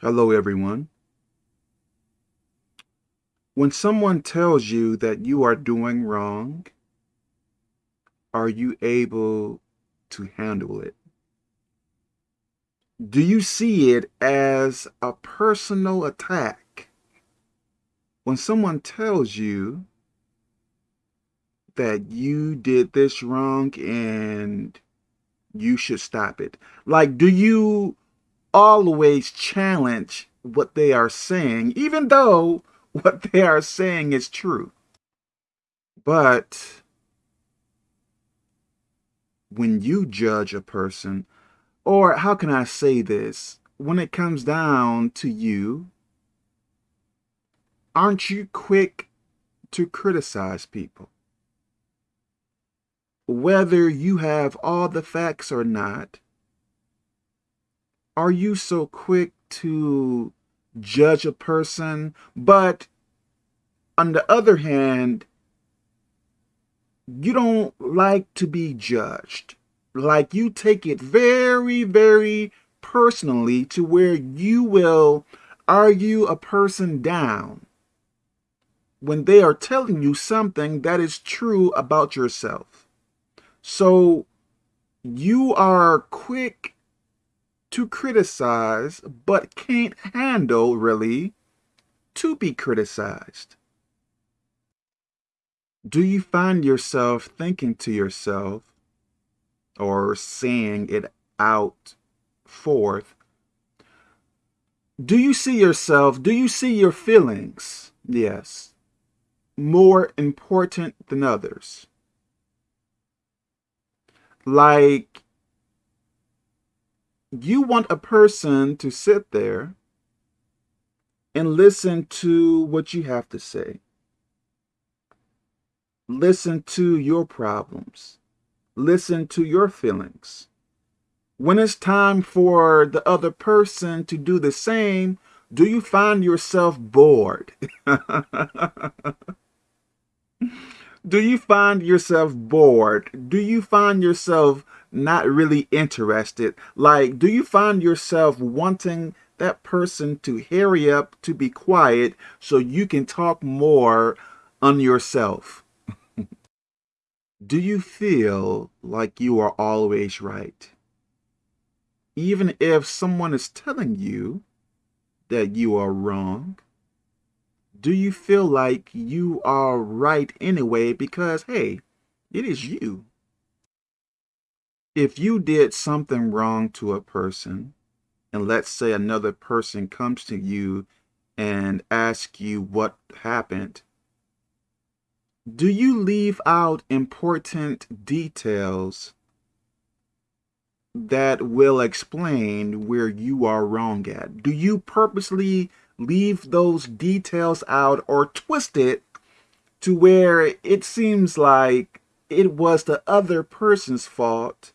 Hello, everyone. When someone tells you that you are doing wrong, are you able to handle it? Do you see it as a personal attack? When someone tells you that you did this wrong and you should stop it, like, do you always challenge what they are saying, even though what they are saying is true. But when you judge a person, or how can I say this? When it comes down to you, aren't you quick to criticize people? Whether you have all the facts or not, are you so quick to judge a person? But on the other hand, you don't like to be judged. Like you take it very, very personally to where you will argue a person down when they are telling you something that is true about yourself. So you are quick to criticize, but can't handle, really, to be criticized? Do you find yourself thinking to yourself, or saying it out forth, do you see yourself, do you see your feelings, yes, more important than others? Like you want a person to sit there and listen to what you have to say. Listen to your problems. Listen to your feelings. When it's time for the other person to do the same, do you find yourself bored? do you find yourself bored? Do you find yourself not really interested? Like, do you find yourself wanting that person to hurry up to be quiet so you can talk more on yourself? do you feel like you are always right? Even if someone is telling you that you are wrong, do you feel like you are right anyway because, hey, it is you? If you did something wrong to a person, and let's say another person comes to you and asks you what happened, do you leave out important details that will explain where you are wrong at? Do you purposely leave those details out or twist it to where it seems like it was the other person's fault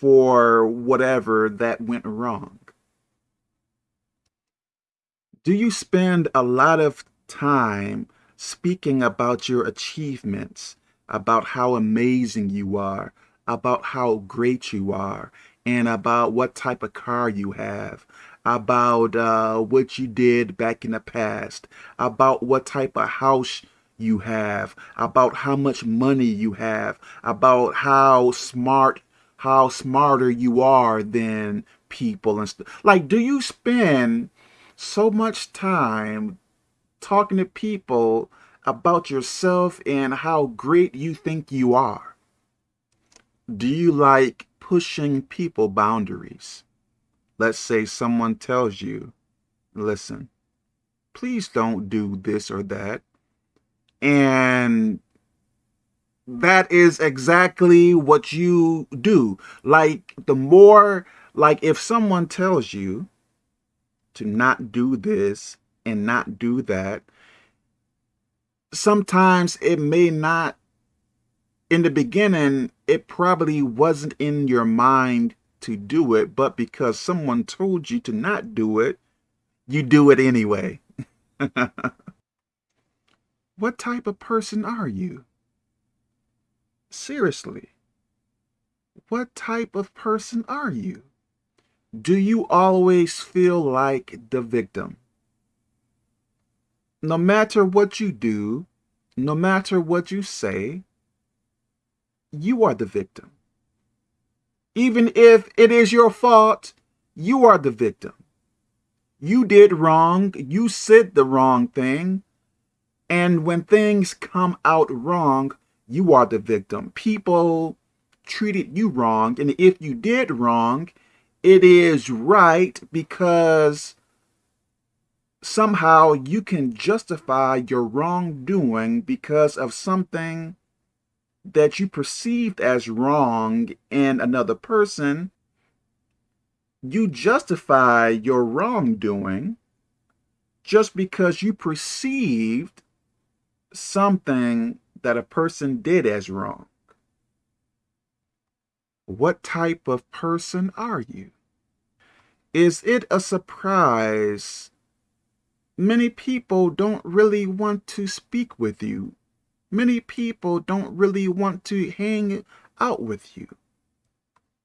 for whatever that went wrong? Do you spend a lot of time speaking about your achievements, about how amazing you are, about how great you are, and about what type of car you have, about uh, what you did back in the past, about what type of house you have, about how much money you have, about how smart how smarter you are than people and stuff. Like, do you spend so much time talking to people about yourself and how great you think you are? Do you like pushing people boundaries? Let's say someone tells you, listen, please don't do this or that. And that is exactly what you do. Like the more, like if someone tells you to not do this and not do that, sometimes it may not, in the beginning, it probably wasn't in your mind to do it, but because someone told you to not do it, you do it anyway. what type of person are you? Seriously, what type of person are you? Do you always feel like the victim? No matter what you do, no matter what you say, you are the victim. Even if it is your fault, you are the victim. You did wrong, you said the wrong thing, and when things come out wrong, you are the victim. People treated you wrong, and if you did wrong, it is right because somehow you can justify your wrongdoing because of something that you perceived as wrong in another person. You justify your wrongdoing just because you perceived something that a person did as wrong. What type of person are you? Is it a surprise? Many people don't really want to speak with you. Many people don't really want to hang out with you.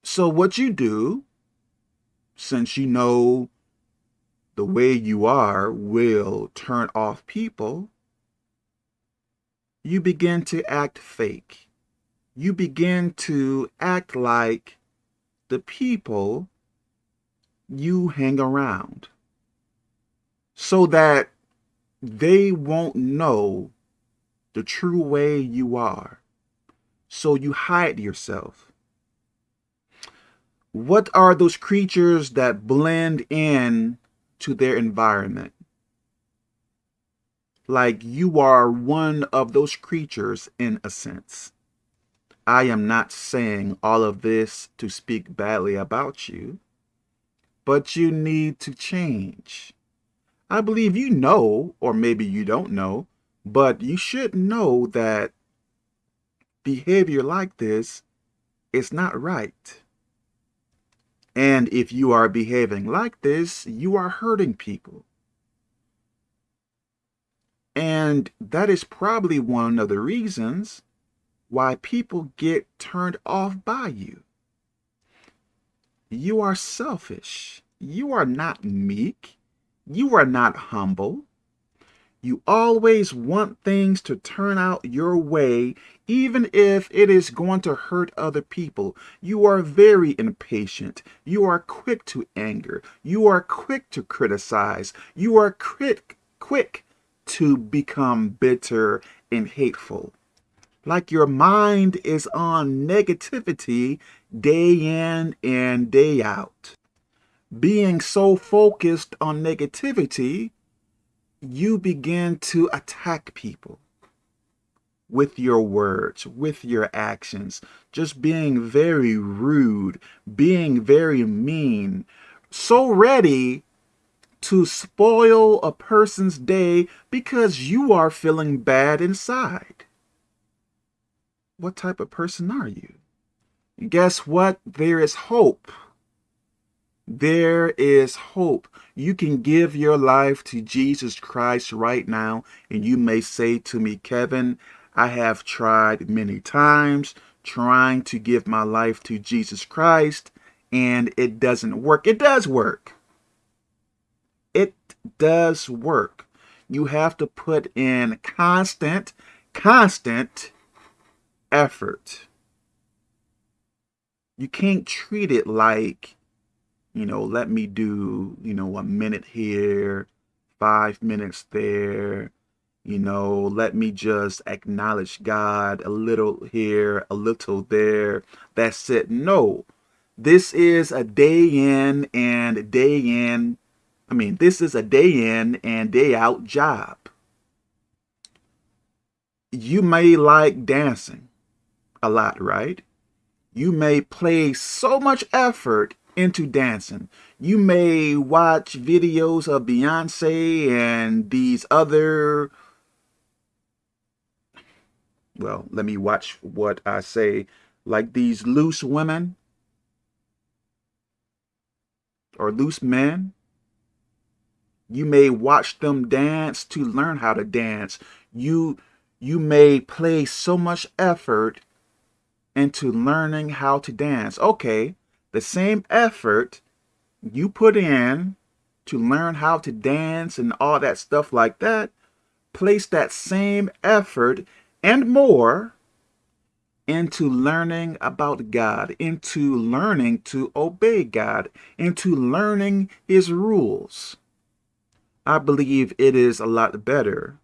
So what you do, since you know the way you are will turn off people, you begin to act fake. You begin to act like the people you hang around so that they won't know the true way you are. So you hide yourself. What are those creatures that blend in to their environment? Like you are one of those creatures in a sense. I am not saying all of this to speak badly about you but you need to change. I believe you know, or maybe you don't know, but you should know that behavior like this is not right. And if you are behaving like this, you are hurting people. And that is probably one of the reasons why people get turned off by you. You are selfish. You are not meek. You are not humble. You always want things to turn out your way, even if it is going to hurt other people. You are very impatient. You are quick to anger. You are quick to criticize. You are quick, quick to become bitter and hateful. Like your mind is on negativity day in and day out. Being so focused on negativity, you begin to attack people with your words, with your actions, just being very rude, being very mean, so ready to spoil a person's day because you are feeling bad inside what type of person are you? Guess what? There is hope. There is hope. You can give your life to Jesus Christ right now, and you may say to me, Kevin, I have tried many times trying to give my life to Jesus Christ, and it doesn't work. It does work. Does work. You have to put in constant, constant effort. You can't treat it like, you know, let me do, you know, a minute here, five minutes there, you know, let me just acknowledge God a little here, a little there. That's it. No, this is a day in and day in. I mean, this is a day in and day out job. You may like dancing a lot, right? You may play so much effort into dancing. You may watch videos of Beyonce and these other, well, let me watch what I say, like these loose women or loose men. You may watch them dance to learn how to dance. You, you may play so much effort into learning how to dance. Okay, the same effort you put in to learn how to dance and all that stuff like that, place that same effort and more into learning about God, into learning to obey God, into learning his rules. I believe it is a lot better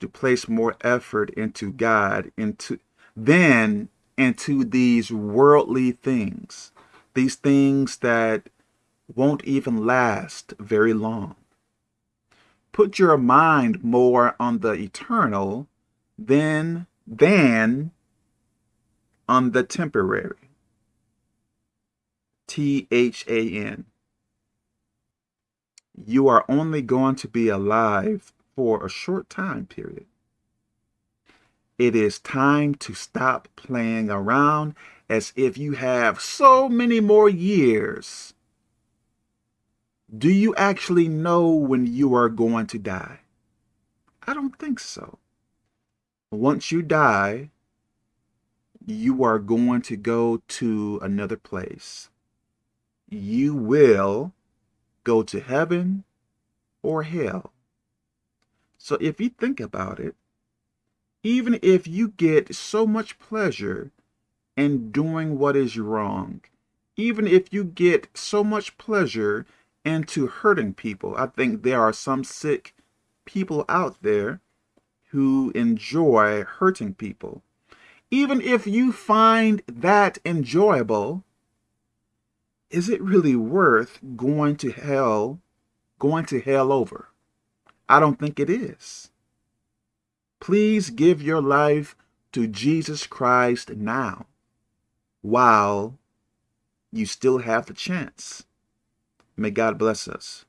to place more effort into God into than into these worldly things, these things that won't even last very long. Put your mind more on the eternal than than on the temporary. T-H-A-N. You are only going to be alive for a short time period. It is time to stop playing around as if you have so many more years. Do you actually know when you are going to die? I don't think so. Once you die, you are going to go to another place. You will go to heaven or hell. So if you think about it, even if you get so much pleasure in doing what is wrong, even if you get so much pleasure into hurting people, I think there are some sick people out there who enjoy hurting people. Even if you find that enjoyable, is it really worth going to hell, going to hell over? I don't think it is. Please give your life to Jesus Christ now while you still have the chance. May God bless us.